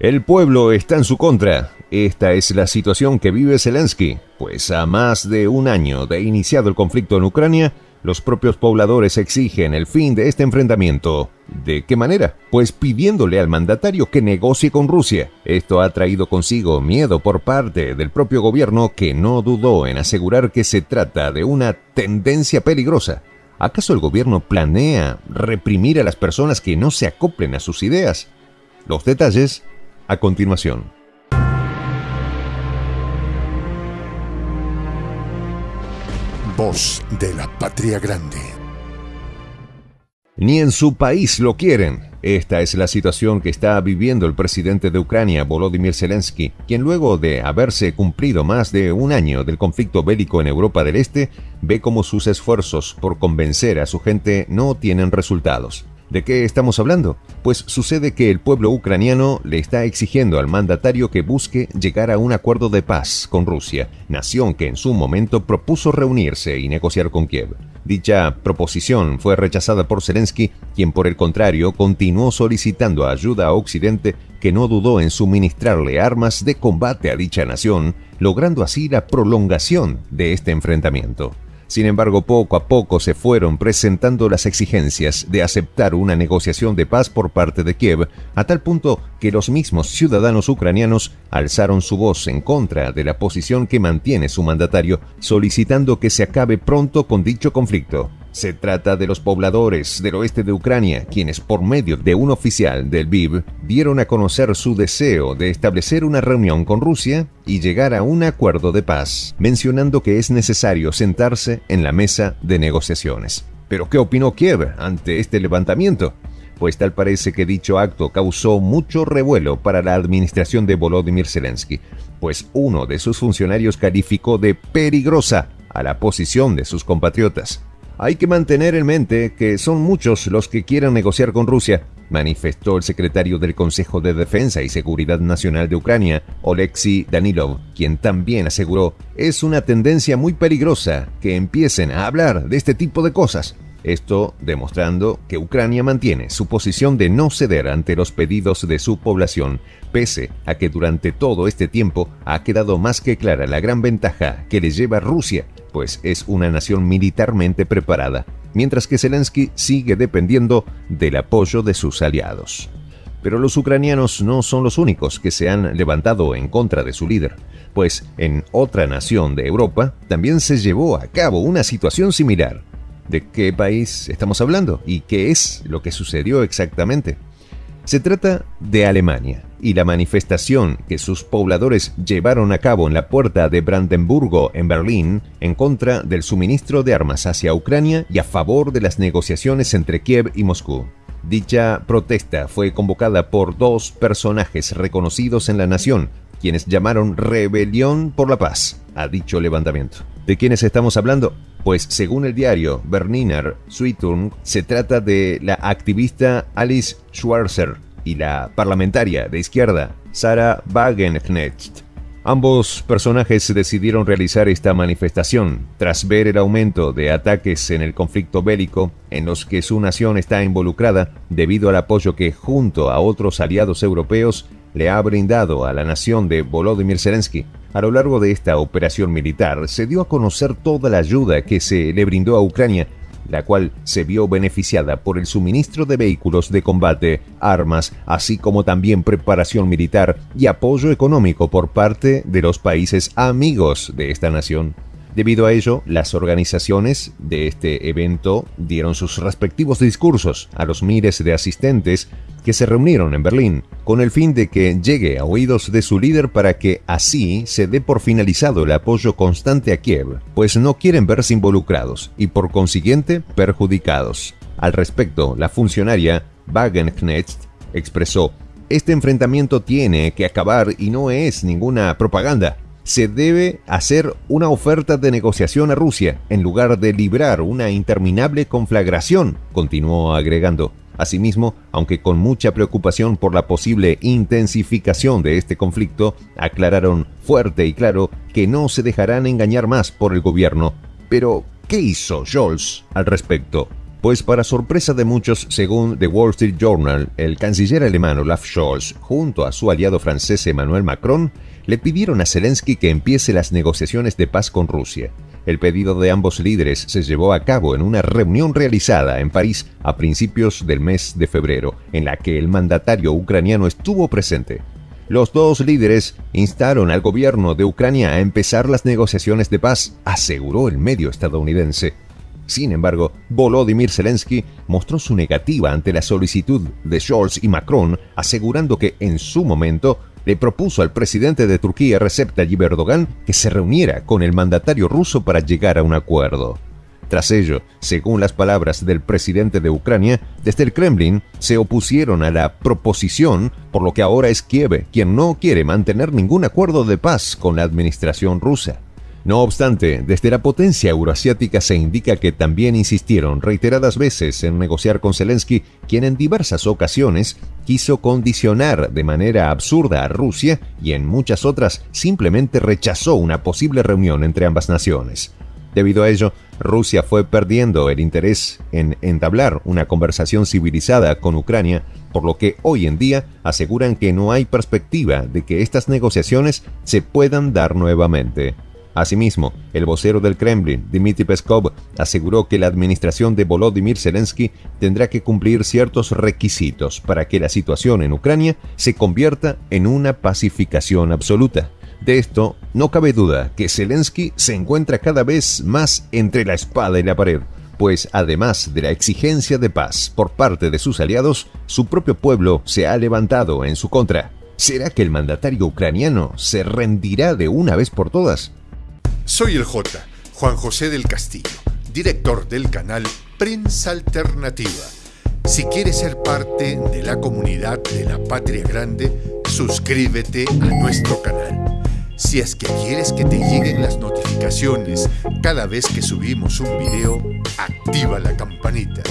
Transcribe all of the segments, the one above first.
El pueblo está en su contra. Esta es la situación que vive Zelensky, pues a más de un año de iniciado el conflicto en Ucrania, los propios pobladores exigen el fin de este enfrentamiento. ¿De qué manera? Pues pidiéndole al mandatario que negocie con Rusia. Esto ha traído consigo miedo por parte del propio gobierno que no dudó en asegurar que se trata de una tendencia peligrosa. ¿Acaso el gobierno planea reprimir a las personas que no se acoplen a sus ideas? Los detalles a continuación. Voz de la Patria Grande. Ni en su país lo quieren. Esta es la situación que está viviendo el presidente de Ucrania, Volodymyr Zelensky, quien luego de haberse cumplido más de un año del conflicto bélico en Europa del Este, ve como sus esfuerzos por convencer a su gente no tienen resultados. ¿De qué estamos hablando? Pues sucede que el pueblo ucraniano le está exigiendo al mandatario que busque llegar a un acuerdo de paz con Rusia, nación que en su momento propuso reunirse y negociar con Kiev. Dicha proposición fue rechazada por Zelensky, quien por el contrario continuó solicitando ayuda a Occidente que no dudó en suministrarle armas de combate a dicha nación, logrando así la prolongación de este enfrentamiento. Sin embargo, poco a poco se fueron presentando las exigencias de aceptar una negociación de paz por parte de Kiev, a tal punto que los mismos ciudadanos ucranianos alzaron su voz en contra de la posición que mantiene su mandatario, solicitando que se acabe pronto con dicho conflicto. Se trata de los pobladores del oeste de Ucrania, quienes por medio de un oficial del BIB dieron a conocer su deseo de establecer una reunión con Rusia y llegar a un acuerdo de paz, mencionando que es necesario sentarse en la mesa de negociaciones. Pero ¿qué opinó Kiev ante este levantamiento? Pues tal parece que dicho acto causó mucho revuelo para la administración de Volodymyr Zelensky, pues uno de sus funcionarios calificó de peligrosa a la posición de sus compatriotas. Hay que mantener en mente que son muchos los que quieran negociar con Rusia, manifestó el secretario del Consejo de Defensa y Seguridad Nacional de Ucrania, Oleksiy Danilov, quien también aseguró, es una tendencia muy peligrosa que empiecen a hablar de este tipo de cosas. Esto demostrando que Ucrania mantiene su posición de no ceder ante los pedidos de su población, pese a que durante todo este tiempo ha quedado más que clara la gran ventaja que le lleva Rusia pues es una nación militarmente preparada, mientras que Zelensky sigue dependiendo del apoyo de sus aliados. Pero los ucranianos no son los únicos que se han levantado en contra de su líder, pues en otra nación de Europa también se llevó a cabo una situación similar. ¿De qué país estamos hablando y qué es lo que sucedió exactamente? Se trata de Alemania y la manifestación que sus pobladores llevaron a cabo en la puerta de Brandenburgo en Berlín en contra del suministro de armas hacia Ucrania y a favor de las negociaciones entre Kiev y Moscú. Dicha protesta fue convocada por dos personajes reconocidos en la nación, quienes llamaron Rebelión por la Paz a dicho levantamiento. ¿De quiénes estamos hablando? Pues según el diario Berliner Zeitung, se trata de la activista Alice Schwarzer y la parlamentaria de izquierda Sarah Wagenknecht. Ambos personajes decidieron realizar esta manifestación tras ver el aumento de ataques en el conflicto bélico en los que su nación está involucrada debido al apoyo que junto a otros aliados europeos le ha brindado a la nación de Volodymyr Zelensky. A lo largo de esta operación militar se dio a conocer toda la ayuda que se le brindó a Ucrania, la cual se vio beneficiada por el suministro de vehículos de combate, armas, así como también preparación militar y apoyo económico por parte de los países amigos de esta nación. Debido a ello, las organizaciones de este evento dieron sus respectivos discursos a los miles de asistentes que se reunieron en Berlín, con el fin de que llegue a oídos de su líder para que así se dé por finalizado el apoyo constante a Kiev, pues no quieren verse involucrados y por consiguiente perjudicados. Al respecto, la funcionaria Wagenknecht expresó, este enfrentamiento tiene que acabar y no es ninguna propaganda se debe hacer una oferta de negociación a Rusia en lugar de librar una interminable conflagración, continuó agregando. Asimismo, aunque con mucha preocupación por la posible intensificación de este conflicto, aclararon fuerte y claro que no se dejarán engañar más por el gobierno. Pero, ¿qué hizo Scholz al respecto? Pues para sorpresa de muchos, según The Wall Street Journal, el canciller alemán Olaf Scholz, junto a su aliado francés Emmanuel Macron, le pidieron a Zelensky que empiece las negociaciones de paz con Rusia. El pedido de ambos líderes se llevó a cabo en una reunión realizada en París a principios del mes de febrero, en la que el mandatario ucraniano estuvo presente. Los dos líderes instaron al gobierno de Ucrania a empezar las negociaciones de paz, aseguró el medio estadounidense. Sin embargo, Volodymyr Zelensky mostró su negativa ante la solicitud de Scholz y Macron, asegurando que en su momento le propuso al presidente de Turquía, Recep Tayyip Erdogan, que se reuniera con el mandatario ruso para llegar a un acuerdo. Tras ello, según las palabras del presidente de Ucrania, desde el Kremlin se opusieron a la proposición, por lo que ahora es Kiev quien no quiere mantener ningún acuerdo de paz con la administración rusa. No obstante, desde la potencia euroasiática se indica que también insistieron reiteradas veces en negociar con Zelensky, quien en diversas ocasiones quiso condicionar de manera absurda a Rusia y en muchas otras simplemente rechazó una posible reunión entre ambas naciones. Debido a ello, Rusia fue perdiendo el interés en entablar una conversación civilizada con Ucrania, por lo que hoy en día aseguran que no hay perspectiva de que estas negociaciones se puedan dar nuevamente. Asimismo, el vocero del Kremlin, Dmitry Peskov, aseguró que la administración de Volodymyr Zelensky tendrá que cumplir ciertos requisitos para que la situación en Ucrania se convierta en una pacificación absoluta. De esto no cabe duda que Zelensky se encuentra cada vez más entre la espada y la pared, pues además de la exigencia de paz por parte de sus aliados, su propio pueblo se ha levantado en su contra. ¿Será que el mandatario ucraniano se rendirá de una vez por todas? Soy el J, Juan José del Castillo, director del canal Prensa Alternativa. Si quieres ser parte de la comunidad de la Patria Grande, suscríbete a nuestro canal. Si es que quieres que te lleguen las notificaciones cada vez que subimos un video, activa la campanita.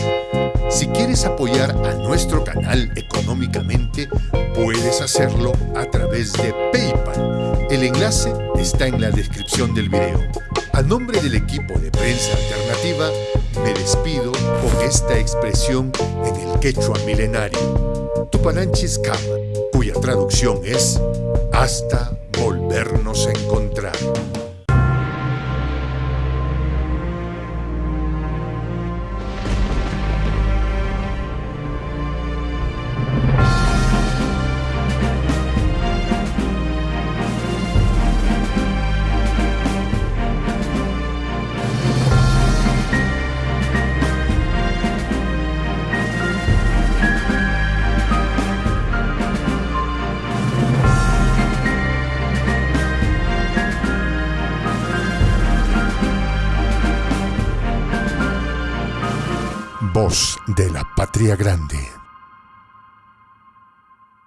Si quieres apoyar a nuestro canal económicamente, puedes hacerlo a través de PayPal el enlace está en la descripción del video. A nombre del equipo de prensa alternativa, me despido con esta expresión en el quechua milenario, Tupananchis Kama, cuya traducción es hasta volvernos a encontrar. De la Patria Grande.